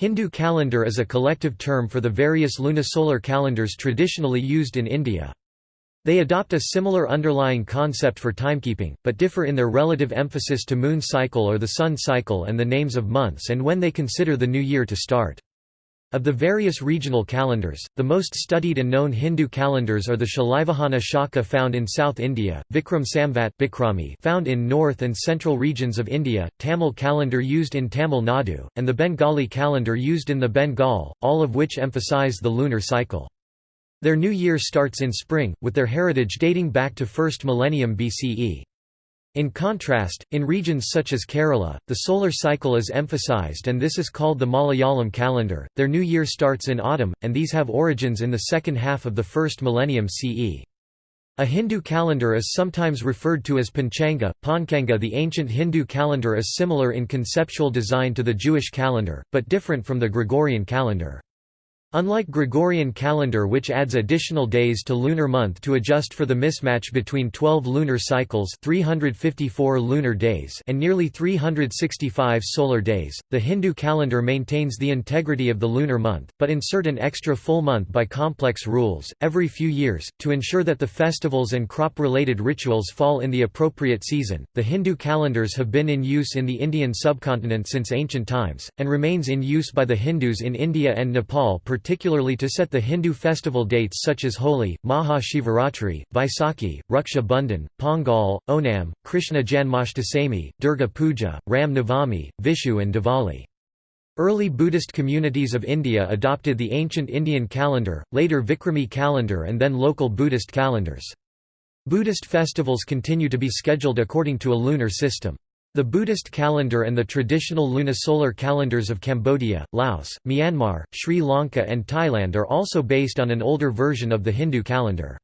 Hindu calendar is a collective term for the various lunisolar calendars traditionally used in India. They adopt a similar underlying concept for timekeeping, but differ in their relative emphasis to moon cycle or the sun cycle and the names of months and when they consider the new year to start. Of the various regional calendars, the most studied and known Hindu calendars are the Shalivahana Shaka found in South India, Vikram Samvat Bikrami found in north and central regions of India, Tamil calendar used in Tamil Nadu, and the Bengali calendar used in the Bengal, all of which emphasize the lunar cycle. Their new year starts in spring, with their heritage dating back to 1st millennium BCE. In contrast, in regions such as Kerala, the solar cycle is emphasized and this is called the Malayalam calendar. Their new year starts in autumn, and these have origins in the second half of the first millennium CE. A Hindu calendar is sometimes referred to as Panchanga. Panchanga The ancient Hindu calendar is similar in conceptual design to the Jewish calendar, but different from the Gregorian calendar. Unlike Gregorian calendar which adds additional days to lunar month to adjust for the mismatch between 12 lunar cycles 354 lunar days and nearly 365 solar days, the Hindu calendar maintains the integrity of the lunar month, but insert an extra full month by complex rules, every few years, to ensure that the festivals and crop-related rituals fall in the appropriate season. The Hindu calendars have been in use in the Indian subcontinent since ancient times, and remains in use by the Hindus in India and Nepal particularly to set the Hindu festival dates such as Holi, Maha Shivaratri, Vaisakhi, Raksha Bandhan, Pongal, Onam, Krishna Janmashtami, Durga Puja, Ram Navami, Vishu and Diwali. Early Buddhist communities of India adopted the ancient Indian calendar, later Vikrami calendar and then local Buddhist calendars. Buddhist festivals continue to be scheduled according to a lunar system. The Buddhist calendar and the traditional lunisolar calendars of Cambodia, Laos, Myanmar, Sri Lanka and Thailand are also based on an older version of the Hindu calendar.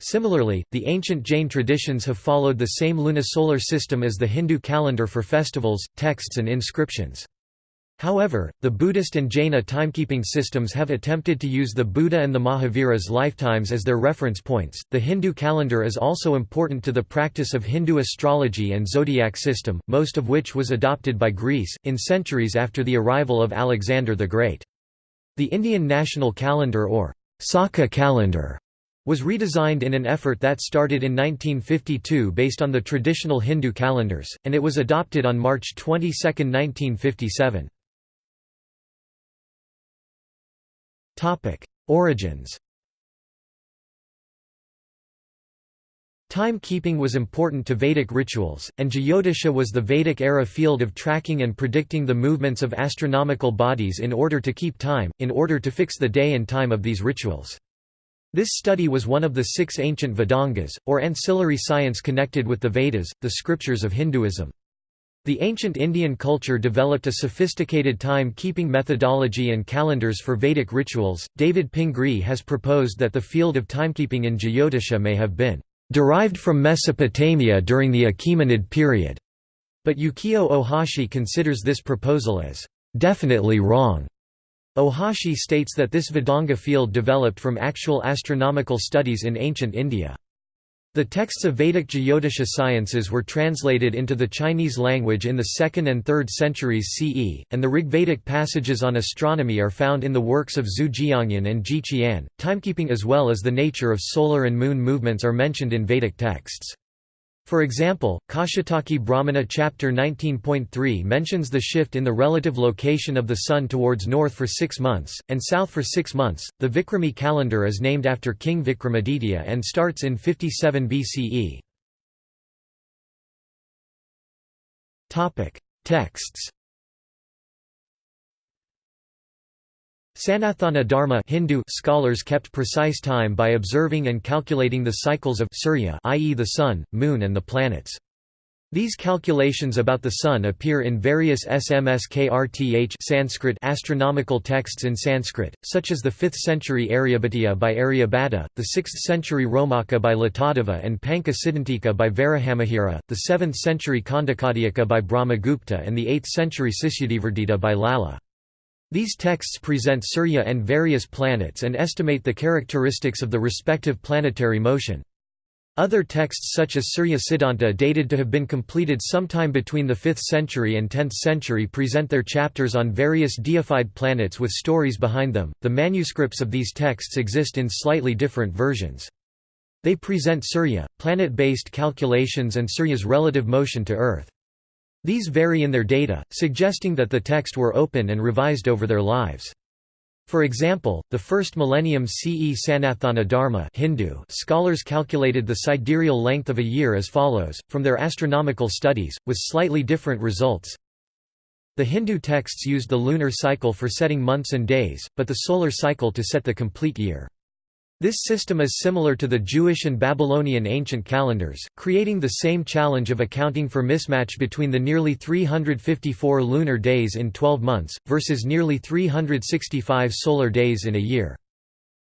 Similarly, the ancient Jain traditions have followed the same lunisolar system as the Hindu calendar for festivals, texts and inscriptions. However, the Buddhist and Jaina timekeeping systems have attempted to use the Buddha and the Mahavira's lifetimes as their reference points. The Hindu calendar is also important to the practice of Hindu astrology and zodiac system, most of which was adopted by Greece, in centuries after the arrival of Alexander the Great. The Indian national calendar or Saka calendar was redesigned in an effort that started in 1952 based on the traditional Hindu calendars, and it was adopted on March 22, 1957. Origins Time-keeping was important to Vedic rituals, and Jyotisha was the Vedic-era field of tracking and predicting the movements of astronomical bodies in order to keep time, in order to fix the day and time of these rituals. This study was one of the six ancient Vedangas, or ancillary science connected with the Vedas, the scriptures of Hinduism. The ancient Indian culture developed a sophisticated time-keeping methodology and calendars for Vedic rituals. David Pingree has proposed that the field of timekeeping in Jyotisha may have been derived from Mesopotamia during the Achaemenid period, but Yukio Ohashi considers this proposal as definitely wrong. Ohashi states that this Vedanga field developed from actual astronomical studies in ancient India. The texts of Vedic Jyotisha sciences were translated into the Chinese language in the 2nd and 3rd centuries CE, and the Rigvedic passages on astronomy are found in the works of Zhu Jiangyan and Ji Qian. Timekeeping as well as the nature of solar and moon movements are mentioned in Vedic texts. For example, Kaushitaki Brahmana chapter 19.3 mentions the shift in the relative location of the sun towards north for six months, and south for six months. The Vikrami calendar is named after King Vikramaditya and starts in 57 BCE. Texts Sanathana Dharma Hindu scholars kept precise time by observing and calculating the cycles of Surya i.e. the sun, moon and the planets. These calculations about the sun appear in various Samskrth Sanskrit astronomical texts in Sanskrit, such as the 5th century Aryabhatiya by Aryabhata, the 6th century Romaka by Latadeva and Pancha Siddhantika by Varahamihira, the 7th century Khandakatyaka by Brahmagupta and the 8th century Sisyadevardita by Lala. These texts present Surya and various planets and estimate the characteristics of the respective planetary motion. Other texts such as Surya Siddhanta dated to have been completed sometime between the 5th century and 10th century present their chapters on various deified planets with stories behind them. The manuscripts of these texts exist in slightly different versions. They present Surya, planet-based calculations and Surya's relative motion to Earth. These vary in their data, suggesting that the text were open and revised over their lives. For example, the first millennium CE Sanatana Dharma Hindu scholars calculated the sidereal length of a year as follows, from their astronomical studies, with slightly different results. The Hindu texts used the lunar cycle for setting months and days, but the solar cycle to set the complete year. This system is similar to the Jewish and Babylonian ancient calendars, creating the same challenge of accounting for mismatch between the nearly 354 lunar days in 12 months, versus nearly 365 solar days in a year.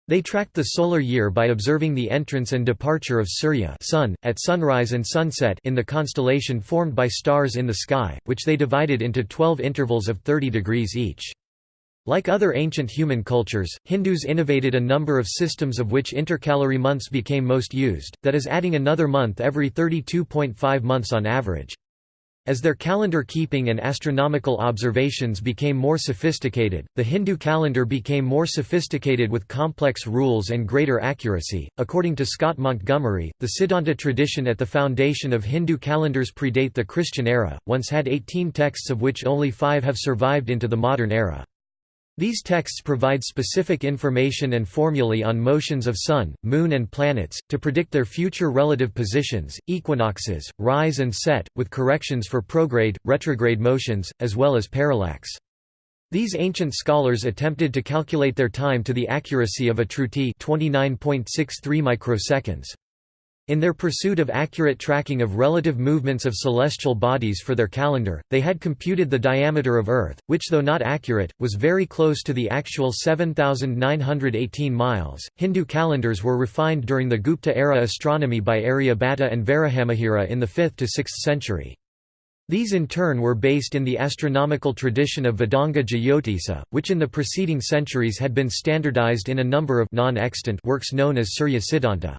They tracked the solar year by observing the entrance and departure of Surya sun, at sunrise and sunset in the constellation formed by stars in the sky, which they divided into 12 intervals of 30 degrees each. Like other ancient human cultures, Hindus innovated a number of systems of which intercalary months became most used, that is adding another month every 32.5 months on average. As their calendar keeping and astronomical observations became more sophisticated, the Hindu calendar became more sophisticated with complex rules and greater accuracy. According to Scott Montgomery, the Siddhanta tradition at the foundation of Hindu calendars predate the Christian era, once had 18 texts of which only five have survived into the modern era. These texts provide specific information and formulae on motions of Sun, Moon and planets, to predict their future relative positions, equinoxes, rise and set, with corrections for prograde, retrograde motions, as well as parallax. These ancient scholars attempted to calculate their time to the accuracy of a truti 29.63 microseconds. In their pursuit of accurate tracking of relative movements of celestial bodies for their calendar, they had computed the diameter of Earth, which though not accurate, was very close to the actual 7,918 miles. Hindu calendars were refined during the Gupta era astronomy by Aryabhata and Varahamihira in the 5th to 6th century. These in turn were based in the astronomical tradition of Vedanga Jyotisa, which in the preceding centuries had been standardized in a number of non-extant works known as Surya Siddhanta.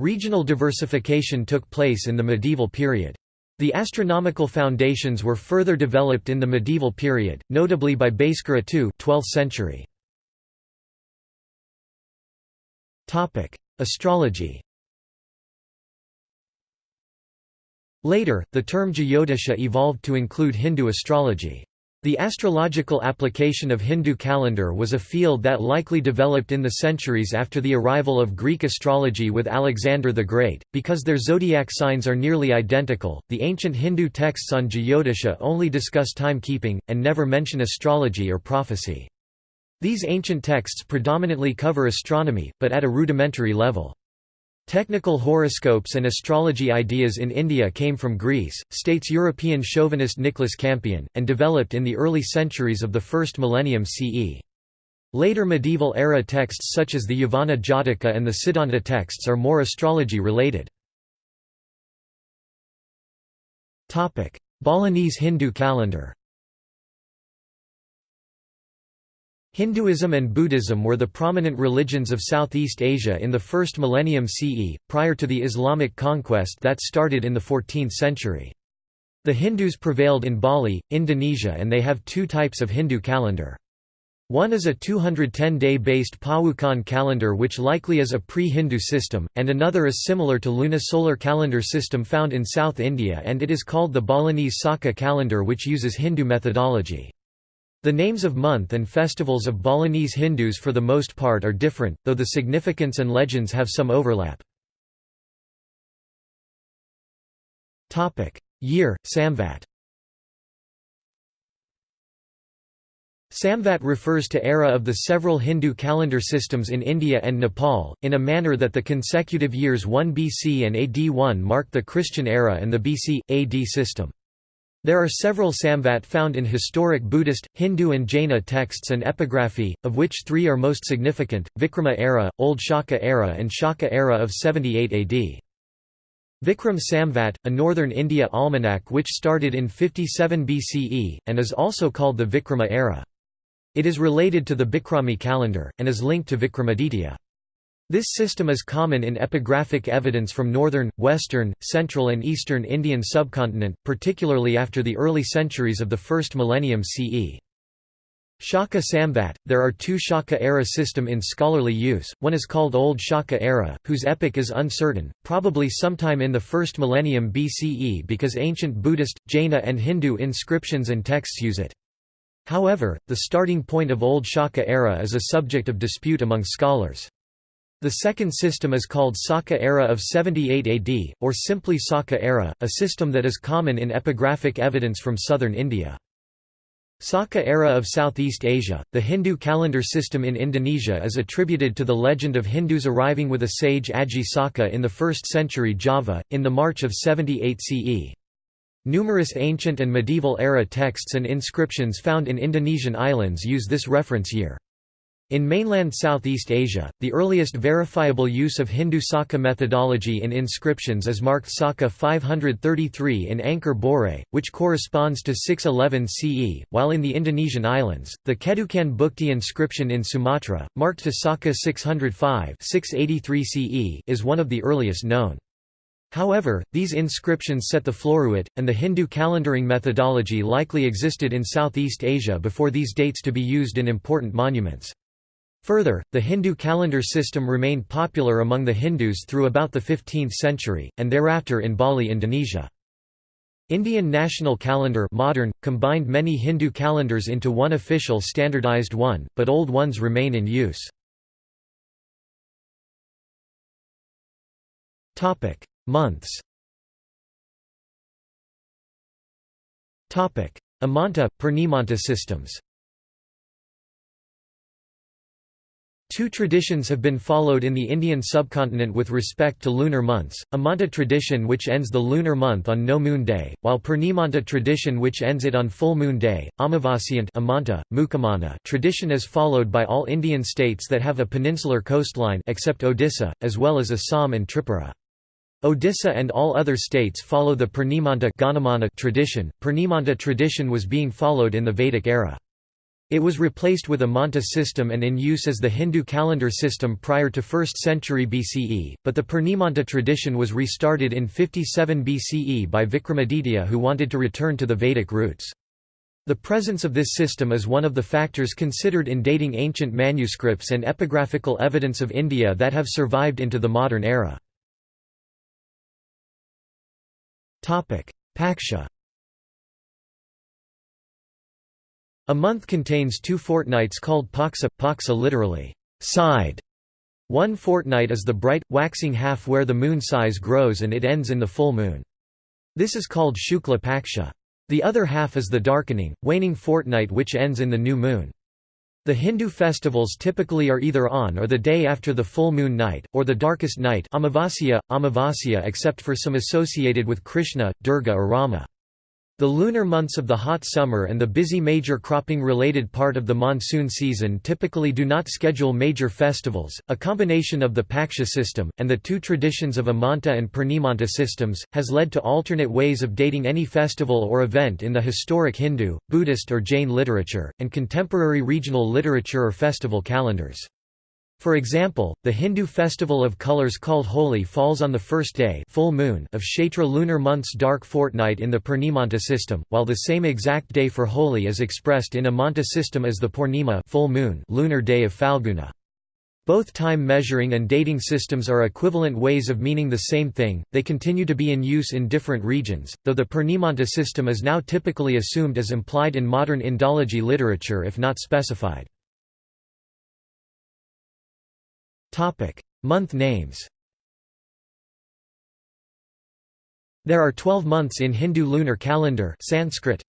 Regional diversification took place in the medieval period. The astronomical foundations were further developed in the medieval period, notably by Bhaskara II 12th century. Astrology Later, the term Jyotisha evolved to include Hindu astrology. The astrological application of Hindu calendar was a field that likely developed in the centuries after the arrival of Greek astrology with Alexander the Great. Because their zodiac signs are nearly identical, the ancient Hindu texts on Jyotisha only discuss timekeeping, and never mention astrology or prophecy. These ancient texts predominantly cover astronomy, but at a rudimentary level. Technical horoscopes and astrology ideas in India came from Greece, states European chauvinist Nicholas Campion, and developed in the early centuries of the first millennium CE. Later medieval era texts such as the Yavana Jataka and the Siddhanta texts are more astrology related. Balinese Hindu calendar Hinduism and Buddhism were the prominent religions of Southeast Asia in the first millennium CE, prior to the Islamic conquest that started in the 14th century. The Hindus prevailed in Bali, Indonesia and they have two types of Hindu calendar. One is a 210-day based Pawukon calendar which likely is a pre-Hindu system, and another is similar to lunisolar calendar system found in South India and it is called the Balinese Saka calendar which uses Hindu methodology. The names of month and festivals of Balinese Hindus for the most part are different, though the significance and legends have some overlap. Year, Samvat Samvat refers to era of the several Hindu calendar systems in India and Nepal, in a manner that the consecutive years 1 BC and AD 1 mark the Christian era and the BC, AD system. There are several samvat found in historic Buddhist, Hindu and Jaina texts and epigraphy, of which three are most significant, Vikrama era, Old Shaka era and Shaka era of 78 AD. Vikram Samvat, a northern India almanac which started in 57 BCE, and is also called the Vikrama era. It is related to the Bikrami calendar, and is linked to Vikramaditya. This system is common in epigraphic evidence from northern, western, central and eastern Indian subcontinent, particularly after the early centuries of the first millennium CE. Shaka Samvat – There are two Shaka-era system in scholarly use, one is called Old Shaka era, whose epoch is uncertain, probably sometime in the first millennium BCE because ancient Buddhist, Jaina and Hindu inscriptions and texts use it. However, the starting point of Old Shaka era is a subject of dispute among scholars. The second system is called Saka era of 78 AD, or simply Saka era, a system that is common in epigraphic evidence from southern India. Saka era of Southeast Asia, the Hindu calendar system in Indonesia is attributed to the legend of Hindus arriving with a sage Aji Saka in the 1st century Java, in the March of 78 CE. Numerous ancient and medieval era texts and inscriptions found in Indonesian islands use this reference year. In mainland Southeast Asia, the earliest verifiable use of Hindu Saka methodology in inscriptions is marked Saka 533 in Angkor Borei, which corresponds to 611 CE, while in the Indonesian islands, the Kedukan Bukit inscription in Sumatra, marked to Saka 605 683 CE, is one of the earliest known. However, these inscriptions set the floruit, and the Hindu calendaring methodology likely existed in Southeast Asia before these dates to be used in important monuments. Further, the Hindu calendar system remained popular among the Hindus through about the 15th century, and thereafter in Bali Indonesia. Indian National Calendar modern, combined many Hindu calendars into one official standardized one, but old ones remain in use. Months Amanta, Purnimanta systems Two traditions have been followed in the Indian subcontinent with respect to lunar months, a Amanta tradition which ends the lunar month on no moon day, while Purnimanta tradition which ends it on full moon day. Amavasyant Amanta, Mukamana tradition is followed by all Indian states that have a peninsular coastline except Odisha, as well as Assam and Tripura. Odisha and all other states follow the Purnimanta tradition. Purnimanta tradition was being followed in the Vedic era. It was replaced with Amanta system and in use as the Hindu calendar system prior to 1st century BCE, but the Purnimanta tradition was restarted in 57 BCE by Vikramaditya who wanted to return to the Vedic roots. The presence of this system is one of the factors considered in dating ancient manuscripts and epigraphical evidence of India that have survived into the modern era. Paksha A month contains two fortnights called paksa literally, side. One fortnight is the bright, waxing half where the moon size grows and it ends in the full moon. This is called Shukla Paksha. The other half is the darkening, waning fortnight which ends in the new moon. The Hindu festivals typically are either on or the day after the full moon night, or the darkest night Amavasya, Amavasya except for some associated with Krishna, Durga or Rama. The lunar months of the hot summer and the busy major cropping-related part of the monsoon season typically do not schedule major festivals. A combination of the Paksha system, and the two traditions of Amanta and Purnimanta systems, has led to alternate ways of dating any festival or event in the historic Hindu, Buddhist or Jain literature, and contemporary regional literature or festival calendars. For example, the Hindu festival of colors called Holi falls on the first day full moon of Chaitra lunar month's dark fortnight in the Purnimanta system, while the same exact day for Holi is expressed in Amanta system as the Purnima full moon lunar day of Phalguna. Both time measuring and dating systems are equivalent ways of meaning the same thing, they continue to be in use in different regions, though the Purnimanta system is now typically assumed as implied in modern Indology literature if not specified. Topic: Month names. There are 12 months in Hindu lunar calendar Sanskrit.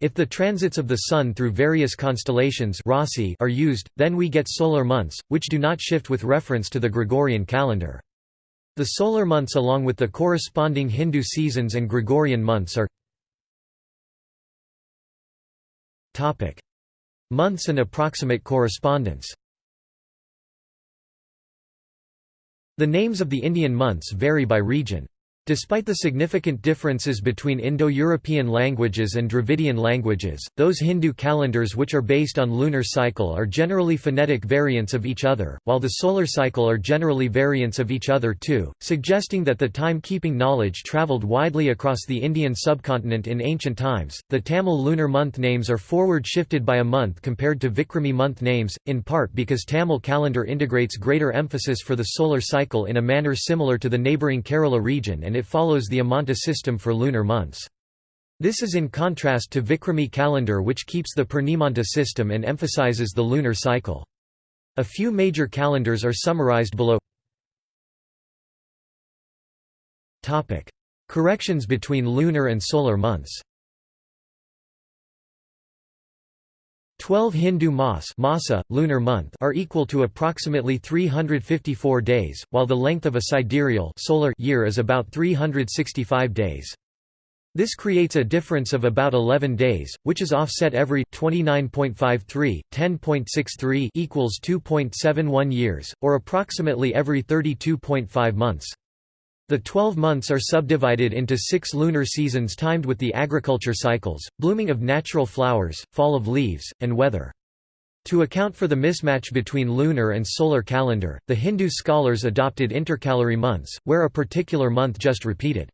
If the transits of the Sun through various constellations are used, then we get solar months, which do not shift with reference to the Gregorian calendar. The solar months along with the corresponding Hindu seasons and Gregorian months are Months and approximate correspondence The names of the Indian months vary by region. Despite the significant differences between Indo-European languages and Dravidian languages, those Hindu calendars which are based on lunar cycle are generally phonetic variants of each other, while the solar cycle are generally variants of each other too, suggesting that the time-keeping knowledge travelled widely across the Indian subcontinent in ancient times. The Tamil lunar month names are forward shifted by a month compared to Vikrami month names, in part because Tamil calendar integrates greater emphasis for the solar cycle in a manner similar to the neighbouring Kerala region and it follows the Amanta system for lunar months. This is in contrast to Vikrami calendar which keeps the Purnimanta system and emphasizes the lunar cycle. A few major calendars are summarized below. Corrections between lunar and solar months 12 Hindu mas Masa, lunar month are equal to approximately 354 days, while the length of a sidereal solar year is about 365 days. This creates a difference of about 11 days, which is offset every 29.53, 10.63 equals 2.71 years, or approximately every 32.5 months. The 12 months are subdivided into six lunar seasons timed with the agriculture cycles, blooming of natural flowers, fall of leaves, and weather. To account for the mismatch between lunar and solar calendar, the Hindu scholars adopted intercalary months, where a particular month just repeated.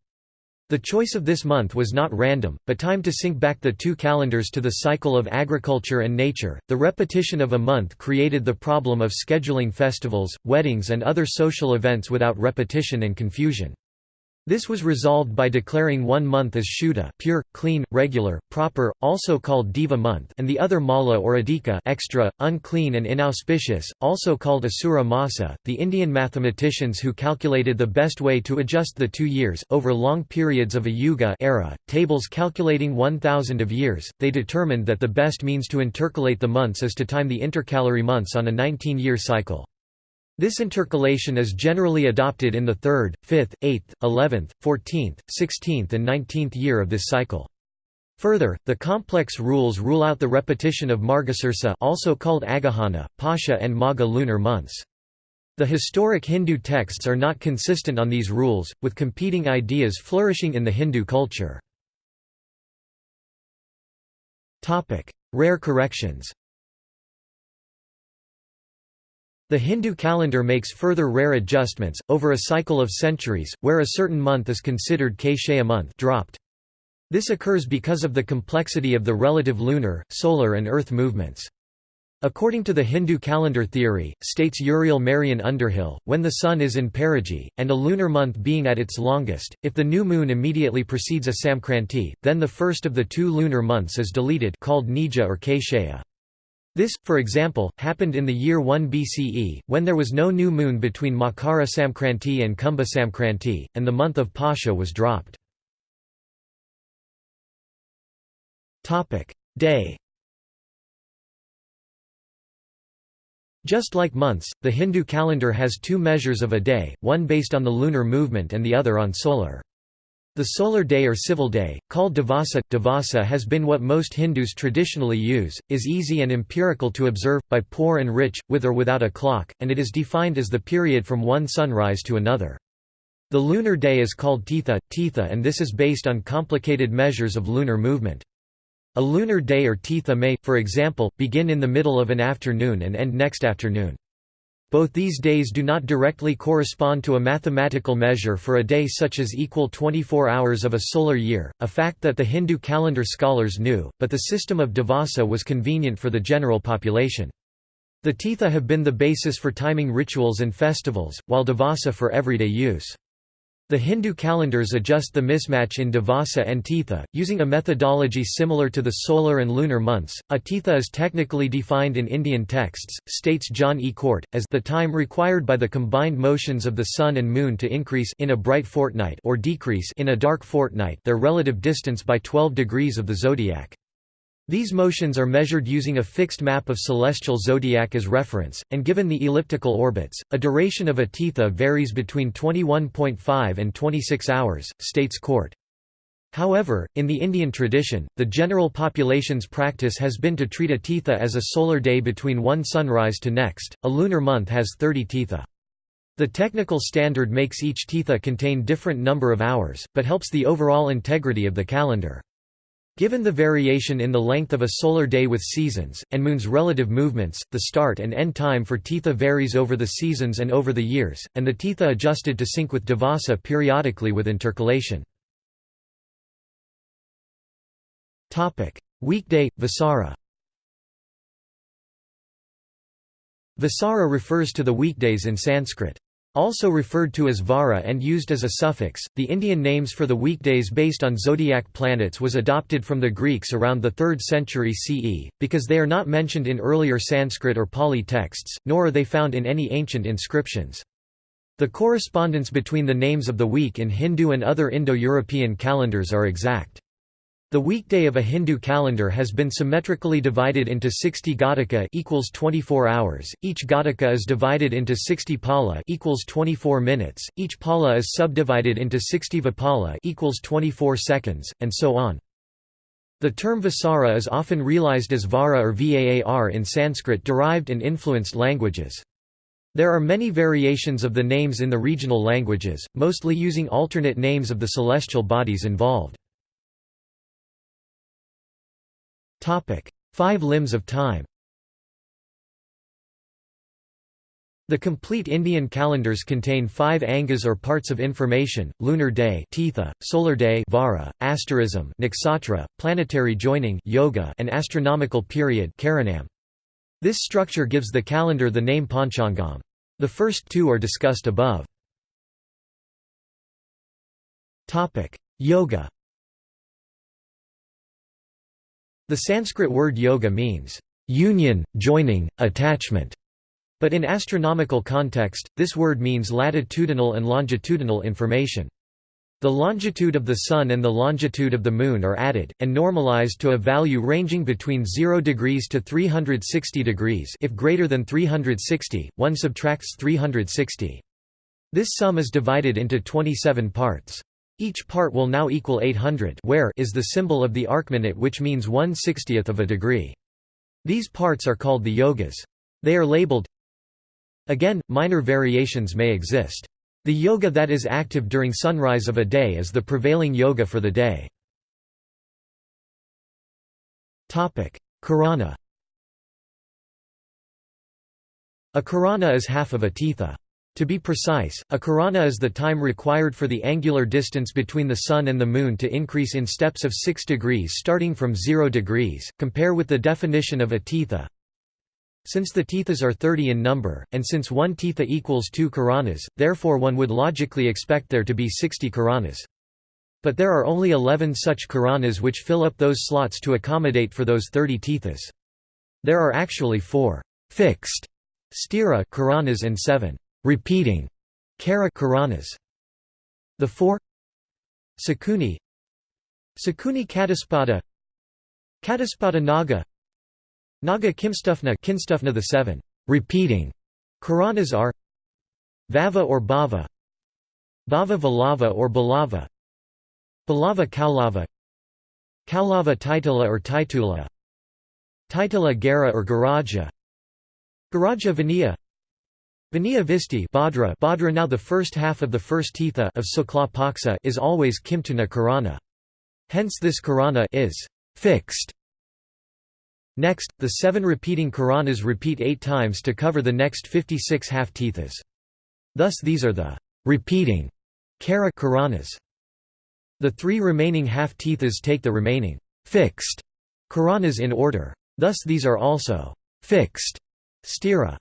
The choice of this month was not random, but timed to sync back the two calendars to the cycle of agriculture and nature. The repetition of a month created the problem of scheduling festivals, weddings, and other social events without repetition and confusion. This was resolved by declaring one month as Shuddha pure, clean, regular, proper, also called Deva month and the other Mala or Adhika extra, unclean and inauspicious, also called Asura Masa. The Indian mathematicians who calculated the best way to adjust the two years, over long periods of a yuga era, tables calculating 1000 of years, they determined that the best means to intercalate the months is to time the intercalary months on a 19-year cycle. This intercalation is generally adopted in the third, fifth, eighth, eleventh, fourteenth, sixteenth and nineteenth year of this cycle. Further, the complex rules rule out the repetition of Margasirsa also called Agahana, Pausha and Magha lunar months. The historic Hindu texts are not consistent on these rules, with competing ideas flourishing in the Hindu culture. Rare corrections The Hindu calendar makes further rare adjustments, over a cycle of centuries, where a certain month is considered Kshaya month dropped. This occurs because of the complexity of the relative lunar, solar and earth movements. According to the Hindu calendar theory, states Muriel Marion Underhill, when the sun is in perigee, and a lunar month being at its longest, if the new moon immediately precedes a Samkranti, then the first of the two lunar months is deleted called Nija or Kshaya. This, for example, happened in the year 1 BCE, when there was no new moon between Makara Samkranti and Kumbha Samkranti, and the month of Pausha was dropped. Day Just like months, the Hindu calendar has two measures of a day, one based on the lunar movement and the other on solar. The solar day or civil day, called Divasa, Divasa has been what most Hindus traditionally use, is easy and empirical to observe, by poor and rich, with or without a clock, and it is defined as the period from one sunrise to another. The lunar day is called Titha, Titha and this is based on complicated measures of lunar movement. A lunar day or Titha may, for example, begin in the middle of an afternoon and end next afternoon. Both these days do not directly correspond to a mathematical measure for a day such as equal 24 hours of a solar year, a fact that the Hindu calendar scholars knew, but the system of Divasa was convenient for the general population. The Titha have been the basis for timing rituals and festivals, while Divasa for everyday use. The Hindu calendars adjust the mismatch in Divasa and Titha, using a methodology similar to the solar and lunar months. A Titha is technically defined in Indian texts, states John E. Cort, as the time required by the combined motions of the sun and moon to increase in a bright fortnight or decrease in a dark fortnight their relative distance by 12 degrees of the zodiac. These motions are measured using a fixed map of celestial zodiac as reference, and given the elliptical orbits, a duration of a titha varies between 21.5 and 26 hours, states Cort. However, in the Indian tradition, the general population's practice has been to treat a titha as a solar day between one sunrise to next, a lunar month has 30 titha. The technical standard makes each Titha contain different number of hours, but helps the overall integrity of the calendar. Given the variation in the length of a solar day with seasons, and Moon's relative movements, the start and end time for Titha varies over the seasons and over the years, and the Titha adjusted to sync with Divasa periodically with intercalation. Weekday, Vasara Vasara refers to the weekdays in Sanskrit. Also referred to as Vara and used as a suffix, the Indian names for the weekdays based on zodiac planets was adopted from the Greeks around the 3rd century CE, because they are not mentioned in earlier Sanskrit or Pali texts, nor are they found in any ancient inscriptions. The correspondence between the names of the week in Hindu and other Indo-European calendars are exact. The weekday of a Hindu calendar has been symmetrically divided into 60 Ghataka equals 24 hours. Each Ghataka is divided into 60 Pala equals 24 minutes. Each Pala is subdivided into 60 Vipala equals 24 seconds, and so on. The term Vasara is often realized as Vara or Vaar in Sanskrit-derived and influenced languages. There are many variations of the names in the regional languages, mostly using alternate names of the celestial bodies involved. Five limbs of time The complete Indian calendars contain five angas or parts of information, lunar day titha, solar day vara, asterism nakshatra, planetary joining yoga, and astronomical period karanam. This structure gives the calendar the name Panchangam. The first two are discussed above. Yoga The Sanskrit word yoga means, "...union, joining, attachment", but in astronomical context, this word means latitudinal and longitudinal information. The longitude of the Sun and the longitude of the Moon are added, and normalized to a value ranging between 0 degrees to 360 degrees if greater than 360, one subtracts 360. This sum is divided into 27 parts. Each part will now equal 800 where is the symbol of the arcminute which means 1 60th of a degree. These parts are called the yogas. They are labeled Again, minor variations may exist. The yoga that is active during sunrise of a day is the prevailing yoga for the day. Karana A karana is half of a titha. To be precise, a karana is the time required for the angular distance between the Sun and the Moon to increase in steps of 6 degrees starting from 0 degrees, compare with the definition of a titha. Since the tithas are 30 in number, and since one titha equals 2 karanas, therefore one would logically expect there to be 60 karanas. But there are only 11 such karanas which fill up those slots to accommodate for those 30 tithas. There are actually four fixed stira karanas and seven repeating Kara Karanas. The four Sakuni Sakuni Kataspada Kataspada Naga Naga Kimstufna Kinstufna the seven repeating Karanas are Vava or Bava Bava Valava or Balava Balava Kaulava Kaulava Titula or Titula Titula Gara or Garaja Garaja Vaniya Vaniya Visti Bhadra, Bhadra now the first half of the first titha of Sukla Paksa is always Kimtuna Karana. Hence this Karana is fixed. Next, the seven repeating Karanas repeat eight times to cover the next 56 half tithas. Thus these are the repeating Kara Karanas. The three remaining half tithas take the remaining fixed Karanas in order. Thus these are also fixed stira.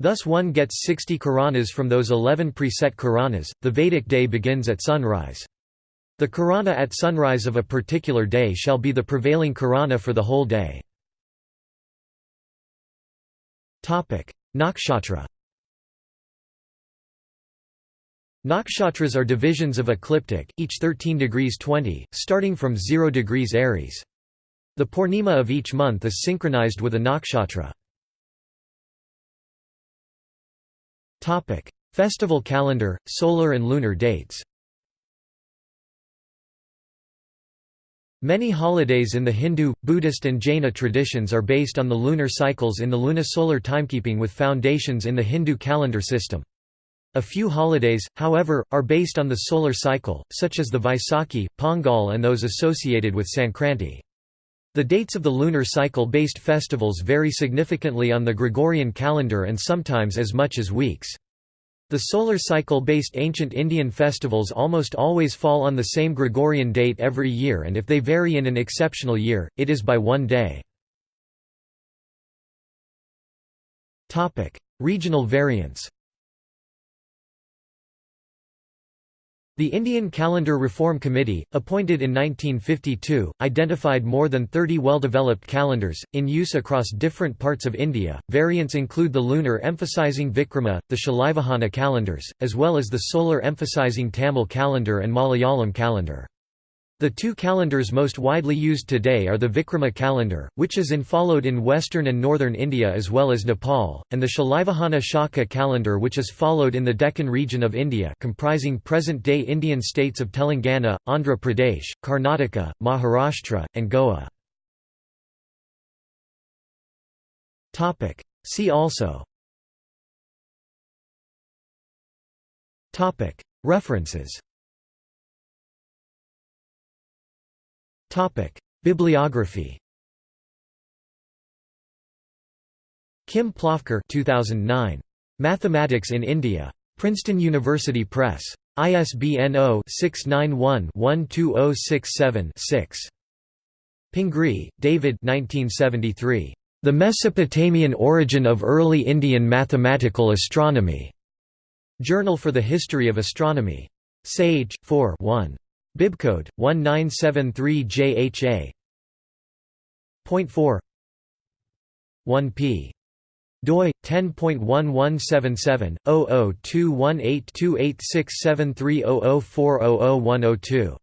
Thus one gets 60 Karanas from those 11 preset Karanas. The Vedic day begins at sunrise. The Karana at sunrise of a particular day shall be the prevailing Karana for the whole day. Nakshatra Nakshatras are divisions of ecliptic, each 13 degrees 20, starting from 0 degrees Aries. The Purnima of each month is synchronized with a nakshatra. Topic: Festival calendar, solar and lunar dates. Many holidays in the Hindu, Buddhist and Jaina traditions are based on the lunar cycles in the lunisolar timekeeping with foundations in the Hindu calendar system. A few holidays, however, are based on the solar cycle, such as the Vaisakhi, Pongal and those associated with Sankranti. The dates of the lunar cycle-based festivals vary significantly on the Gregorian calendar and sometimes as much as weeks. The solar cycle-based ancient Indian festivals almost always fall on the same Gregorian date every year and if they vary in an exceptional year, it is by one day. Regional variants The Indian Calendar Reform Committee, appointed in 1952, identified more than 30 well-developed calendars, in use across different parts of India. Variants include the lunar emphasizing Vikrama, the Shalivahana calendars, as well as the solar emphasizing Tamil calendar and Malayalam calendar. The two calendars most widely used today are the Vikrama calendar, which is in followed in western and northern India as well as Nepal, and the Shalivahana Shaka calendar which is followed in the Deccan region of India comprising present-day Indian states of Telangana, Andhra Pradesh, Karnataka, Maharashtra, and Goa. See also. References Topic: Bibliography. Kim Plofker 2009. Mathematics in India. Princeton University Press. ISBN 0-691-12067-6. Pingree, David 1973. The Mesopotamian Origin of Early Indian Mathematical Astronomy. Journal for the History of Astronomy. Sage, 4 1. Bibcode 1973JHA. Point 4 1p. doi 10.1177/002182867300400102.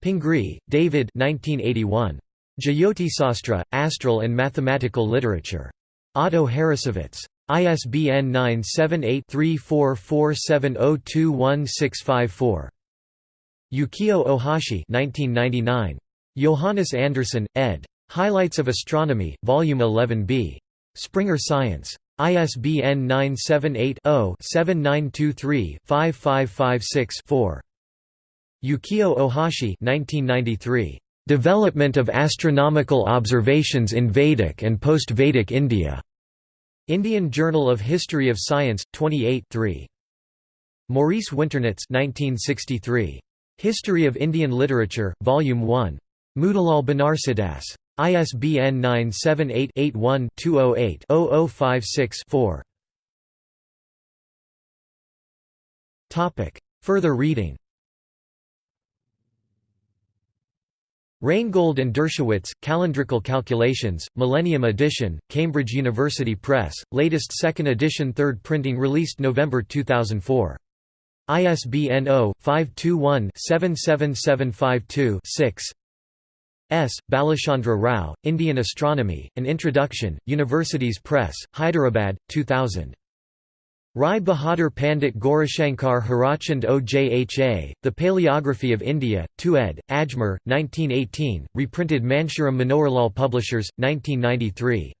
Pingree, David 1981. Jyotisastra, Astral and Mathematical Literature. Otto Harrassowitz. ISBN 978 3447021654. Yukio Ohashi 1999. Johannes Andersen, ed. Highlights of Astronomy, Volume 11b. Springer Science. ISBN 978-0-7923-5556-4. Yukio Ohashi 1993. Development of Astronomical Observations in Vedic and Post-Vedic India. Indian Journal of History of Science, 28 3. Maurice Winternitz 1963. History of Indian Literature, Volume 1. Motilal Banarsidass. ISBN 978-81-208-0056-4. Further reading Reingold and Dershowitz, Calendrical Calculations, Millennium Edition, Cambridge University Press, latest second edition third printing released November 2004. ISBN 0-521-77752-6 S. Balachandra Rao, Indian Astronomy, An Introduction, Universities Press, Hyderabad, 2000. Rai Bahadur Pandit Gaurishankar Hirachand Ojha, The Paleography of India, 2 ed., Ajmer, 1918, reprinted Munshiram Manoharlal Publishers, 1993.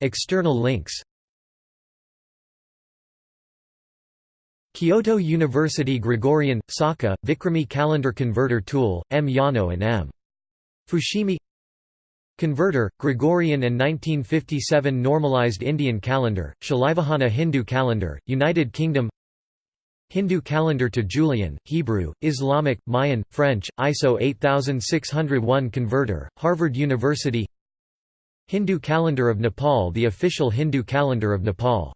External links Kyoto University Gregorian, Saka, Vikrami Calendar Converter Tool, M. Yano and M. Fushimi Converter, Gregorian and 1957 Normalized Indian Calendar, Shalivahana Hindu Calendar, United Kingdom Hindu calendar to Julian, Hebrew, Islamic, Mayan, French, ISO 8601 Converter, Harvard University Hindu calendar of Nepal The official Hindu calendar of Nepal